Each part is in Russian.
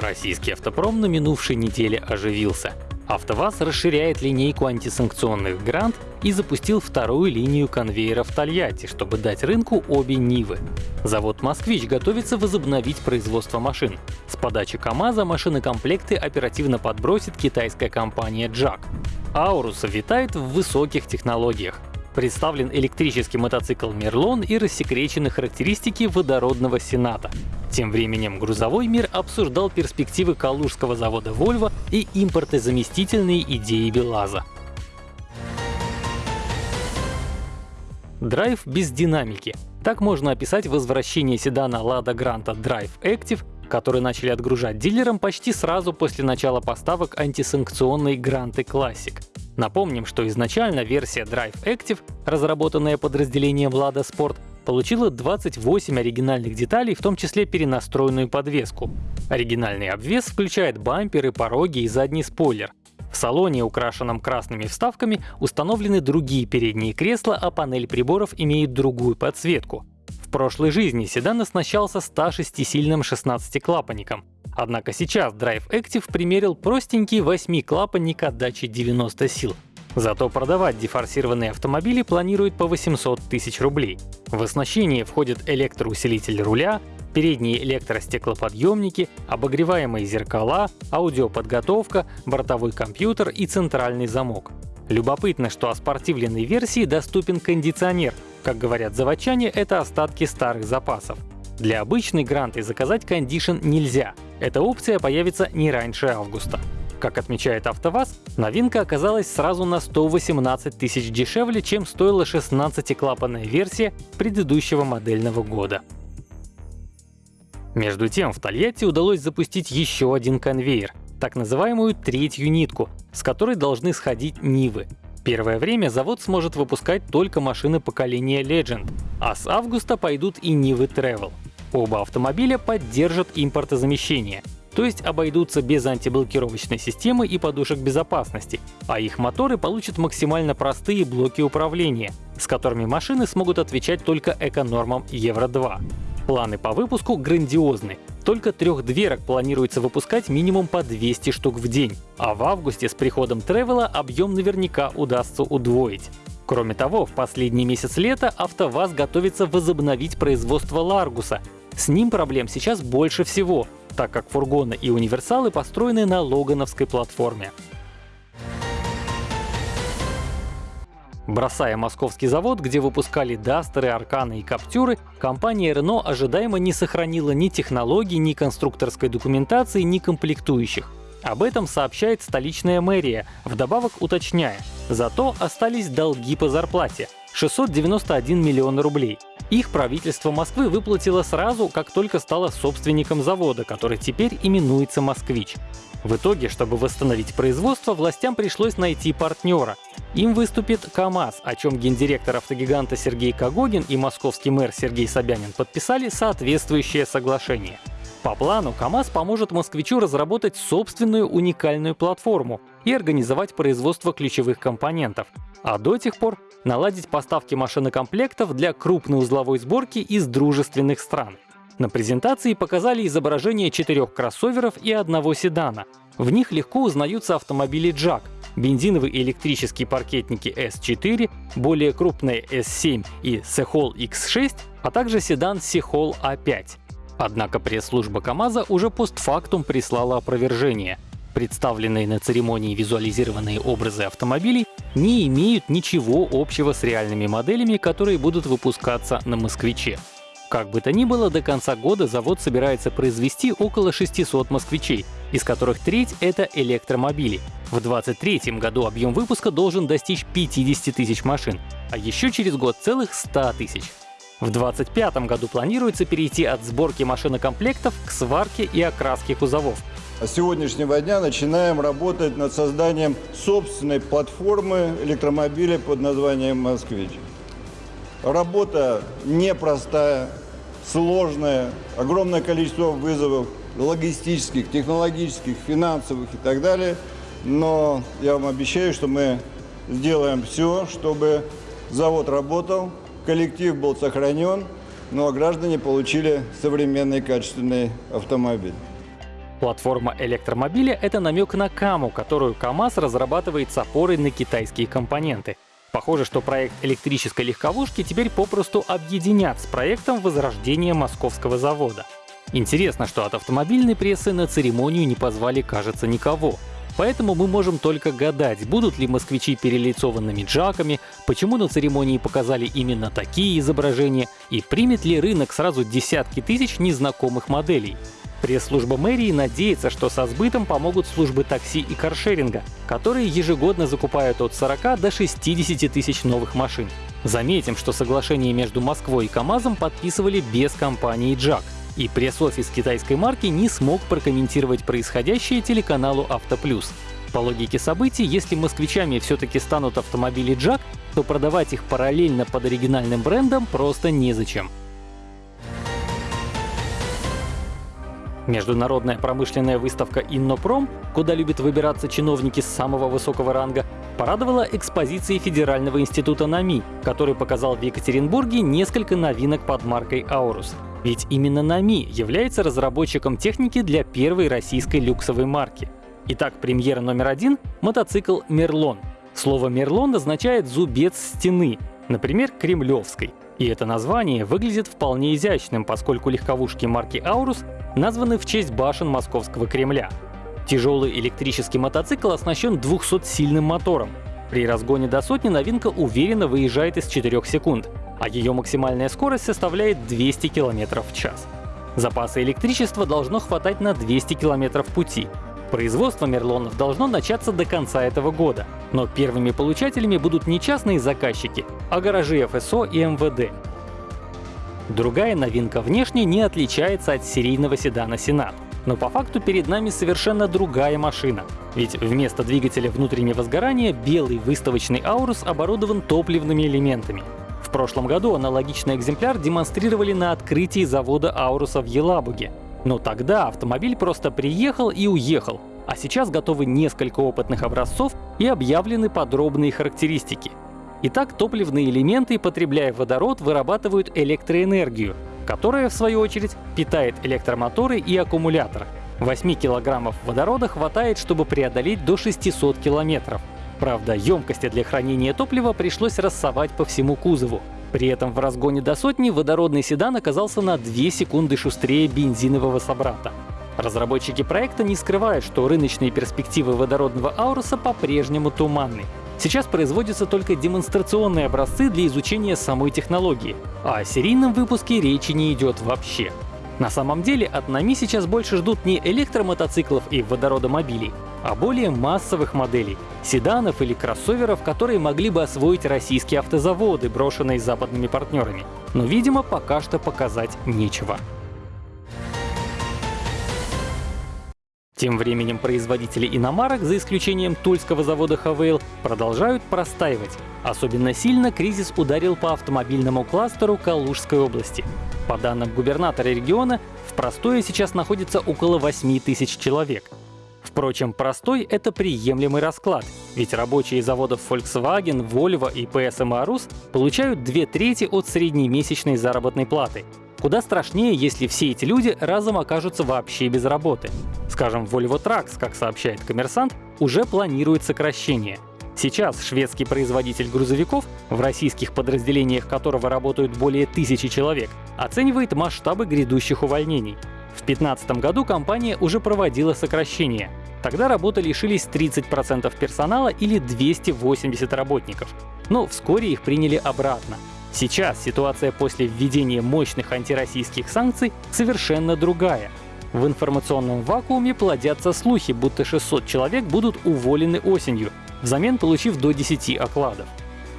Российский автопром на минувшей неделе оживился. АвтоВАЗ расширяет линейку антисанкционных грант и запустил вторую линию конвейера в Тольятти, чтобы дать рынку обе Нивы. Завод «Москвич» готовится возобновить производство машин. С подачи КАМАЗа машинокомплекты оперативно подбросит китайская компания «Джак». Аурус витает в высоких технологиях. Представлен электрический мотоцикл «Мерлон» и рассекречены характеристики водородного «Сената». Тем временем грузовой мир обсуждал перспективы калужского завода Volvo и импортозаместительные идеи БелАЗа. Драйв без динамики. Так можно описать возвращение седана Lada Granta Drive Active, который начали отгружать дилерам почти сразу после начала поставок антисанкционной Granta Classic. Напомним, что изначально версия Drive Active, разработанная подразделением Lada Sport, получила 28 оригинальных деталей, в том числе перенастроенную подвеску. Оригинальный обвес включает бамперы, пороги и задний спойлер. В салоне, украшенном красными вставками, установлены другие передние кресла, а панель приборов имеет другую подсветку. В прошлой жизни седан оснащался 106-сильным 16-клапанником. Однако сейчас Drive Active примерил простенький 8-клапанник отдачи 90 сил. Зато продавать дефорсированные автомобили планируют по 800 тысяч рублей. В оснащение входят электроусилитель руля, передние электростеклоподъемники, обогреваемые зеркала, аудиоподготовка, бортовой компьютер и центральный замок. Любопытно, что о спортивленной версии доступен кондиционер. Как говорят заводчане, это остатки старых запасов. Для обычной гранты заказать кондишн нельзя. Эта опция появится не раньше августа. Как отмечает АвтоВАЗ, новинка оказалась сразу на 118 тысяч дешевле, чем стоила 16-клапанная версия предыдущего модельного года. Между тем, в Тольятти удалось запустить еще один конвейер, так называемую третью нитку, с которой должны сходить Нивы. Первое время завод сможет выпускать только машины поколения Legend, а с августа пойдут и Нивы Travel. Оба автомобиля поддержат импортозамещение — то есть обойдутся без антиблокировочной системы и подушек безопасности, а их моторы получат максимально простые блоки управления, с которыми машины смогут отвечать только эконормам Евро-2. Планы по выпуску грандиозны. Только трех дверок планируется выпускать минимум по 200 штук в день, а в августе с приходом Тревела объем наверняка удастся удвоить. Кроме того, в последний месяц лета АвтоВАЗ готовится возобновить производство Ларгуса. С ним проблем сейчас больше всего, так как фургоны и универсалы построены на логановской платформе. Бросая московский завод, где выпускали Дастеры, Арканы и Каптюры, компания Renault ожидаемо не сохранила ни технологий, ни конструкторской документации, ни комплектующих. Об этом сообщает столичная мэрия, вдобавок уточняя, зато остались долги по зарплате — 691 миллион рублей. Их правительство Москвы выплатило сразу, как только стало собственником завода, который теперь именуется «Москвич». В итоге, чтобы восстановить производство, властям пришлось найти партнера. Им выступит КАМАЗ, о чем гендиректор автогиганта Сергей Кагогин и московский мэр Сергей Собянин подписали соответствующее соглашение. По плану КАМАЗ поможет москвичу разработать собственную уникальную платформу и организовать производство ключевых компонентов, а до тех пор наладить поставки машинокомплектов для крупной узловой сборки из дружественных стран. На презентации показали изображение четырех кроссоверов и одного седана. В них легко узнаются автомобили Jack, бензиновые и электрические паркетники S4, более крупные S7 и Sehol X6, а также седан Sehol A5. Однако пресс-служба КАМАЗа уже постфактум прислала опровержение. Представленные на церемонии визуализированные образы автомобилей не имеют ничего общего с реальными моделями, которые будут выпускаться на «Москвиче». Как бы то ни было, до конца года завод собирается произвести около 600 «Москвичей», из которых треть — это электромобили. В 2023 году объем выпуска должен достичь 50 тысяч машин, а еще через год целых 100 тысяч. В 2025 году планируется перейти от сборки машинокомплектов к сварке и окраске кузовов. С сегодняшнего дня начинаем работать над созданием собственной платформы электромобиля под названием «Москвич». Работа непростая, сложная, огромное количество вызовов логистических, технологических, финансовых и так далее. Но я вам обещаю, что мы сделаем все, чтобы завод работал, коллектив был сохранен, но граждане получили современный качественный автомобиль. Платформа электромобиля — это намек на Каму, которую КАМАЗ разрабатывает с опорой на китайские компоненты. Похоже, что проект электрической легковушки теперь попросту объединят с проектом возрождения московского завода. Интересно, что от автомобильной прессы на церемонию не позвали, кажется, никого. Поэтому мы можем только гадать, будут ли москвичи перелицованными джаками, почему на церемонии показали именно такие изображения и примет ли рынок сразу десятки тысяч незнакомых моделей. Пресс-служба мэрии надеется, что со сбытом помогут службы такси и каршеринга, которые ежегодно закупают от 40 до 60 тысяч новых машин. Заметим, что соглашение между Москвой и КАМАЗом подписывали без компании «Джак», и пресс-офис китайской марки не смог прокомментировать происходящее телеканалу «Автоплюс». По логике событий, если москвичами все-таки станут автомобили «Джак», то продавать их параллельно под оригинальным брендом просто незачем. Международная промышленная выставка «Иннопром», куда любят выбираться чиновники с самого высокого ранга, порадовала экспозицией Федерального института НАМИ, который показал в Екатеринбурге несколько новинок под маркой «Аурус». Ведь именно НАМИ является разработчиком техники для первой российской люксовой марки. Итак, премьера номер один — мотоцикл «Мерлон». Слово «Мерлон» означает «зубец стены», например, кремлевской. И это название выглядит вполне изящным, поскольку легковушки марки «Аурус» названы в честь башен Московского Кремля. Тяжелый электрический мотоцикл оснащен 200-сильным мотором. При разгоне до сотни новинка уверенно выезжает из 4 секунд, а ее максимальная скорость составляет 200 км в час. Запаса электричества должно хватать на 200 км пути. Производство Мерлонов должно начаться до конца этого года, но первыми получателями будут не частные заказчики, а гаражи ФСО и МВД. Другая новинка внешне не отличается от серийного седана Сенат. Но по факту перед нами совершенно другая машина. Ведь вместо двигателя внутреннего сгорания белый выставочный Аурус оборудован топливными элементами. В прошлом году аналогичный экземпляр демонстрировали на открытии завода Ауруса в Елабуге. Но тогда автомобиль просто приехал и уехал, а сейчас готовы несколько опытных образцов и объявлены подробные характеристики. Итак, топливные элементы, потребляя водород, вырабатывают электроэнергию, которая, в свою очередь, питает электромоторы и аккумулятор. 8 килограммов водорода хватает, чтобы преодолеть до 600 километров. Правда, емкости для хранения топлива пришлось рассовать по всему кузову. При этом в разгоне до сотни водородный седан оказался на 2 секунды шустрее бензинового собрата. Разработчики проекта не скрывают, что рыночные перспективы водородного Ауруса по-прежнему туманны. Сейчас производятся только демонстрационные образцы для изучения самой технологии, а о серийном выпуске речи не идет вообще. На самом деле от НАМИ сейчас больше ждут не электромотоциклов и водородомобилей, а более массовых моделей — седанов или кроссоверов, которые могли бы освоить российские автозаводы, брошенные западными партнерами. Но, видимо, пока что показать нечего. Тем временем производители иномарок, за исключением тульского завода «Хавейл», продолжают простаивать. Особенно сильно кризис ударил по автомобильному кластеру Калужской области. По данным губернатора региона, в простое сейчас находится около 8 тысяч человек. Впрочем, простой — это приемлемый расклад, ведь рабочие заводов Volkswagen, Volvo и PSM Arus получают две трети от среднемесячной заработной платы. Куда страшнее, если все эти люди разом окажутся вообще без работы. Скажем, Volvo Trucks, как сообщает коммерсант, уже планирует сокращение — Сейчас шведский производитель грузовиков, в российских подразделениях которого работают более тысячи человек, оценивает масштабы грядущих увольнений. В 2015 году компания уже проводила сокращение. Тогда работы лишились 30% персонала или 280 работников. Но вскоре их приняли обратно. Сейчас ситуация после введения мощных антироссийских санкций совершенно другая. В информационном вакууме плодятся слухи, будто 600 человек будут уволены осенью, взамен получив до 10 окладов.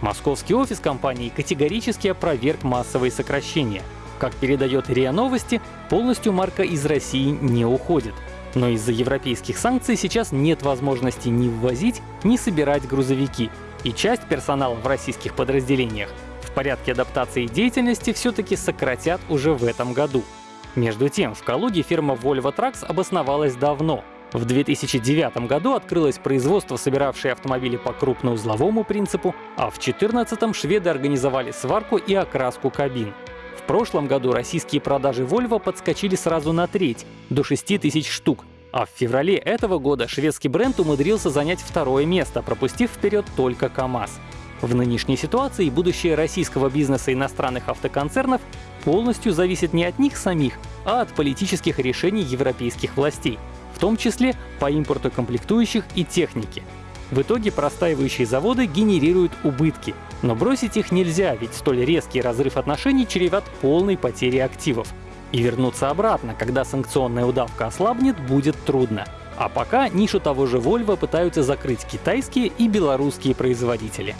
Московский офис компании категорически опроверг массовые сокращения. Как передает РИА Новости, полностью марка из России не уходит. Но из-за европейских санкций сейчас нет возможности ни ввозить, ни собирать грузовики, и часть персонала в российских подразделениях в порядке адаптации деятельности все-таки сократят уже в этом году. Между тем, в Калуге фирма Volvo Trucks обосновалась давно, в 2009 году открылось производство, собиравшее автомобили по крупноузловому принципу, а в 2014 шведы организовали сварку и окраску кабин. В прошлом году российские продажи Volvo подскочили сразу на треть, до 6 тысяч штук, А в феврале этого года шведский бренд умудрился занять второе место, пропустив вперед только КАМАЗ. В нынешней ситуации будущее российского бизнеса иностранных автоконцернов полностью зависит не от них самих, а от политических решений европейских властей, в том числе по импорту комплектующих и техники. В итоге простаивающие заводы генерируют убытки, но бросить их нельзя, ведь столь резкий разрыв отношений чреват полной потерей активов. И вернуться обратно, когда санкционная удавка ослабнет, будет трудно. А пока нишу того же Volvo пытаются закрыть китайские и белорусские производители.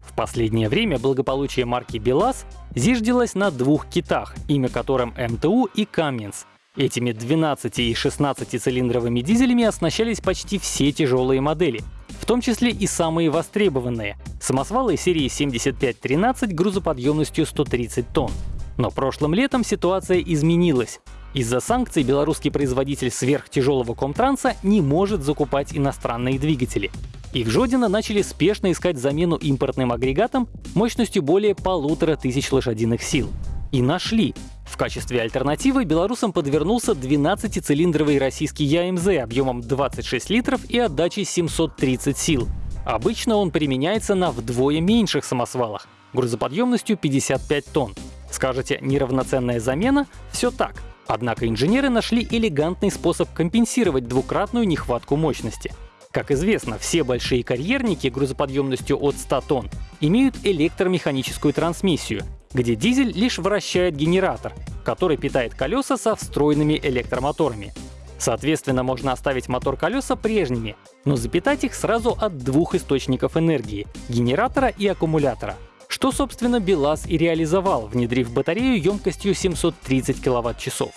В последнее время благополучие марки БелАЗ зиждилось на двух китах, имя которым МТУ и Cummins. Этими 12 и 16 цилиндровыми дизелями оснащались почти все тяжелые модели, в том числе и самые востребованные — самосвалы серии 7513 грузоподъемностью 130 тонн. Но прошлым летом ситуация изменилась. Из-за санкций белорусский производитель сверхтяжелого комтранса не может закупать иностранные двигатели. И в Жодино начали спешно искать замену импортным агрегатам мощностью более полутора тысяч лошадиных сил. И нашли. В качестве альтернативы белорусам подвернулся 12-цилиндровый российский ЯМЗ объемом 26 литров и отдачей 730 сил. Обычно он применяется на вдвое меньших самосвалах, грузоподъемностью 55 тонн. Скажете, неравноценная замена? Все так. Однако инженеры нашли элегантный способ компенсировать двукратную нехватку мощности. Как известно, все большие карьерники грузоподъемностью от 100 тонн имеют электромеханическую трансмиссию, где дизель лишь вращает генератор, который питает колеса со встроенными электромоторами. Соответственно, можно оставить мотор-колеса прежними, но запитать их сразу от двух источников энергии — генератора и аккумулятора. Что, собственно, БелАЗ и реализовал, внедрив батарею емкостью 730 кВт-часов.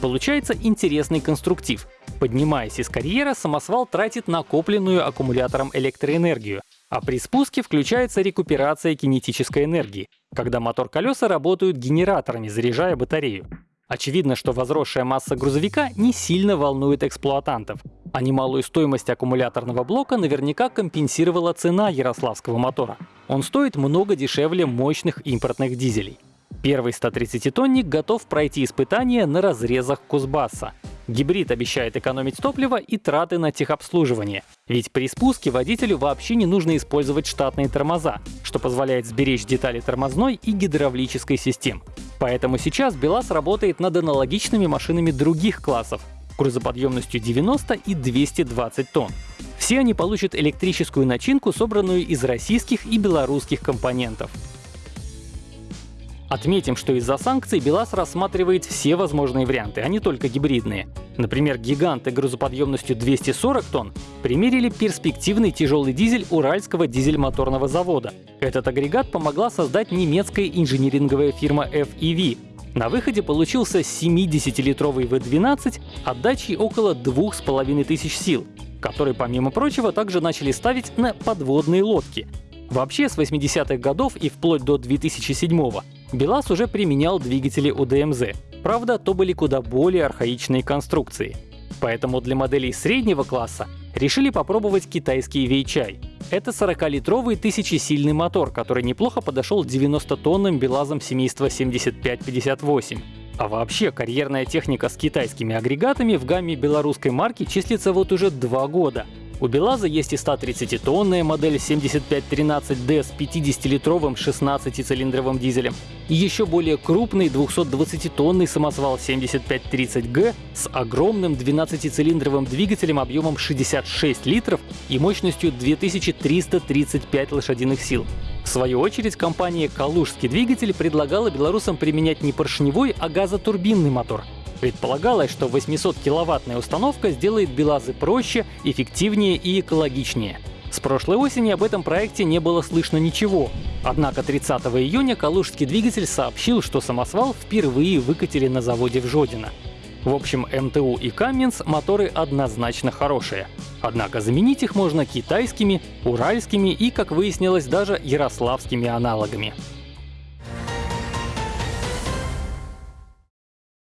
Получается интересный конструктив. Поднимаясь из карьера, самосвал тратит накопленную аккумулятором электроэнергию, а при спуске включается рекуперация кинетической энергии, когда мотор-колеса работают генераторами, заряжая батарею. Очевидно, что возросшая масса грузовика не сильно волнует эксплуатантов, а немалую стоимость аккумуляторного блока наверняка компенсировала цена ярославского мотора. Он стоит много дешевле мощных импортных дизелей. Первый 130-тонник готов пройти испытания на разрезах Кузбасса. Гибрид обещает экономить топливо и траты на техобслуживание. Ведь при спуске водителю вообще не нужно использовать штатные тормоза, что позволяет сберечь детали тормозной и гидравлической систем. Поэтому сейчас БелАЗ работает над аналогичными машинами других классов, грузоподъемностью 90 и 220 тонн. Все они получат электрическую начинку, собранную из российских и белорусских компонентов. Отметим, что из-за санкций БелАЗ рассматривает все возможные варианты, а не только гибридные. Например, гиганты грузоподъемностью 240 тонн примерили перспективный тяжелый дизель Уральского дизель-моторного завода. Этот агрегат помогла создать немецкая инжиниринговая фирма FEV. На выходе получился 70-литровый V12 отдачей около 2500 сил, который, помимо прочего, также начали ставить на подводные лодки. Вообще, с 80-х годов и вплоть до 2007 года БелАЗ уже применял двигатели УДМЗ, правда, то были куда более архаичные конструкции. Поэтому для моделей среднего класса решили попробовать китайский Weichai. Это 40-литровый тысячесильный мотор, который неплохо подошел 90-тонным БелАЗом семейства 7558. А вообще, карьерная техника с китайскими агрегатами в гамме белорусской марки числится вот уже два года. У БелАЗа есть и 130-тонная модель 7513D с 50-литровым 16-цилиндровым дизелем, и еще более крупный 220-тонный самосвал 7530G с огромным 12-цилиндровым двигателем объемом 66 литров и мощностью 2335 лошадиных сил. В свою очередь, компания «Калужский двигатель» предлагала белорусам применять не поршневой, а газотурбинный мотор — Предполагалось, что 800-киловаттная установка сделает БелАЗы проще, эффективнее и экологичнее. С прошлой осени об этом проекте не было слышно ничего. Однако 30 июня калужский двигатель сообщил, что самосвал впервые выкатили на заводе в Жодино. В общем, МТУ и Каменс моторы однозначно хорошие. Однако заменить их можно китайскими, уральскими и, как выяснилось, даже ярославскими аналогами.